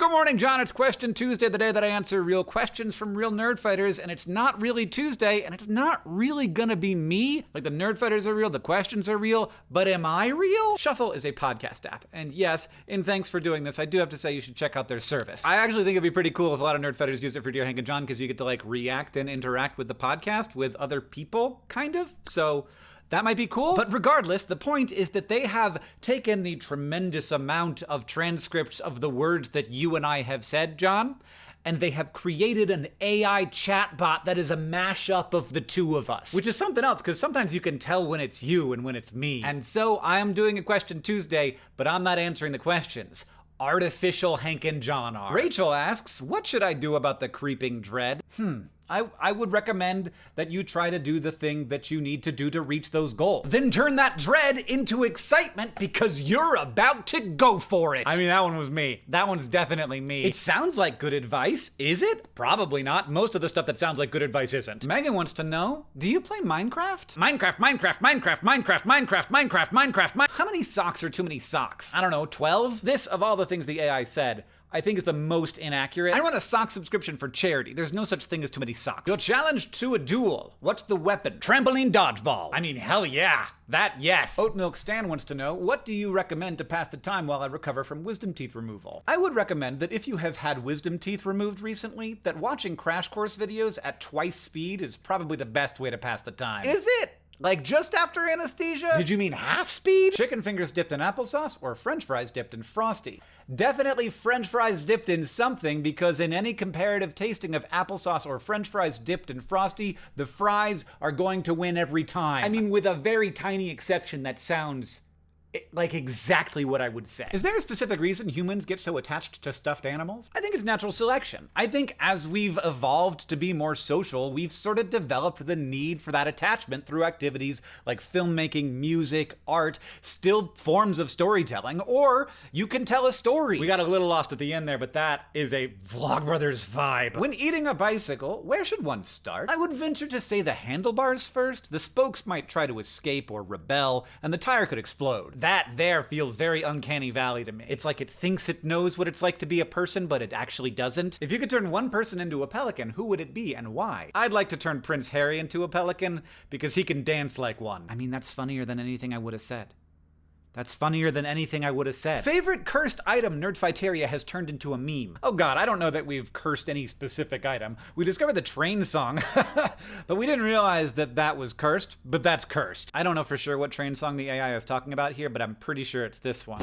Good morning, John. It's Question Tuesday, the day that I answer real questions from real nerdfighters, and it's not really Tuesday, and it's not really gonna be me. Like the nerdfighters are real, the questions are real, but am I real? Shuffle is a podcast app, and yes, in thanks for doing this, I do have to say you should check out their service. I actually think it'd be pretty cool if a lot of nerdfighters used it for Dear Hank and John because you get to like react and interact with the podcast with other people, kind of. So. That might be cool. But regardless, the point is that they have taken the tremendous amount of transcripts of the words that you and I have said, John, and they have created an AI chatbot that is a mashup of the two of us. Which is something else, because sometimes you can tell when it's you and when it's me. And so I am doing a question Tuesday, but I'm not answering the questions. Artificial Hank and John are. Rachel asks, What should I do about the creeping dread? Hmm. I, I would recommend that you try to do the thing that you need to do to reach those goals. Then turn that dread into excitement because you're about to go for it. I mean, that one was me. That one's definitely me. It sounds like good advice. Is it? Probably not. Most of the stuff that sounds like good advice isn't. Megan wants to know Do you play Minecraft? Minecraft, Minecraft, Minecraft, Minecraft, Minecraft, Minecraft, Minecraft, Minecraft. How many socks are too many socks? I don't know, 12? This, of all the things the AI said, I think is the most inaccurate. I run a sock subscription for charity. There's no such thing as too many socks. You're challenged to a duel. What's the weapon? Trampoline dodgeball. I mean, hell yeah. That, yes. Oat Milk Stan wants to know, what do you recommend to pass the time while I recover from wisdom teeth removal? I would recommend that if you have had wisdom teeth removed recently, that watching Crash Course videos at twice speed is probably the best way to pass the time. Is it? Like just after anesthesia? Did you mean half speed? Chicken fingers dipped in applesauce or french fries dipped in frosty? Definitely french fries dipped in something because in any comparative tasting of applesauce or french fries dipped in frosty, the fries are going to win every time. I mean, with a very tiny exception that sounds like exactly what I would say. Is there a specific reason humans get so attached to stuffed animals? I think it's natural selection. I think as we've evolved to be more social, we've sort of developed the need for that attachment through activities like filmmaking, music, art, still forms of storytelling, or you can tell a story. We got a little lost at the end there, but that is a Vlogbrothers vibe. When eating a bicycle, where should one start? I would venture to say the handlebars first. The spokes might try to escape or rebel, and the tire could explode that there feels very uncanny valley to me. It's like it thinks it knows what it's like to be a person, but it actually doesn't. If you could turn one person into a pelican, who would it be and why? I'd like to turn Prince Harry into a pelican because he can dance like one. I mean, that's funnier than anything I would have said. That's funnier than anything I would have said. Favorite cursed item Nerdfighteria has turned into a meme. Oh god, I don't know that we've cursed any specific item. We discovered the train song, but we didn't realize that that was cursed, but that's cursed. I don't know for sure what train song the AI is talking about here, but I'm pretty sure it's this one.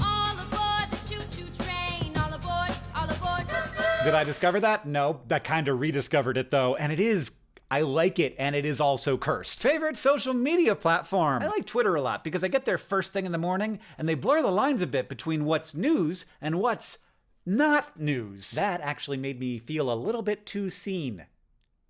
Did I discover that? No, that kind of rediscovered it though, and it is I like it, and it is also cursed. Favorite social media platform? I like Twitter a lot because I get there first thing in the morning, and they blur the lines a bit between what's news and what's not news. That actually made me feel a little bit too seen.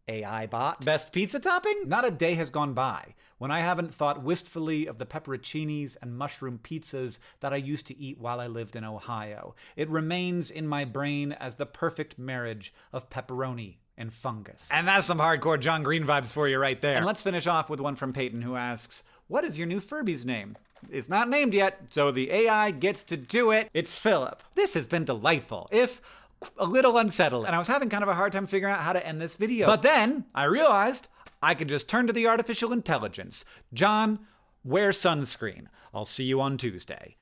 AI bot. Best pizza topping? Not a day has gone by when I haven't thought wistfully of the pepperoncinis and mushroom pizzas that I used to eat while I lived in Ohio. It remains in my brain as the perfect marriage of pepperoni and fungus. And that's some hardcore John Green vibes for you right there. And let's finish off with one from Peyton who asks, What is your new Furby's name? It's not named yet, so the AI gets to do it. It's Philip. This has been delightful, if a little unsettling. And I was having kind of a hard time figuring out how to end this video. But then I realized I could just turn to the artificial intelligence. John, wear sunscreen. I'll see you on Tuesday.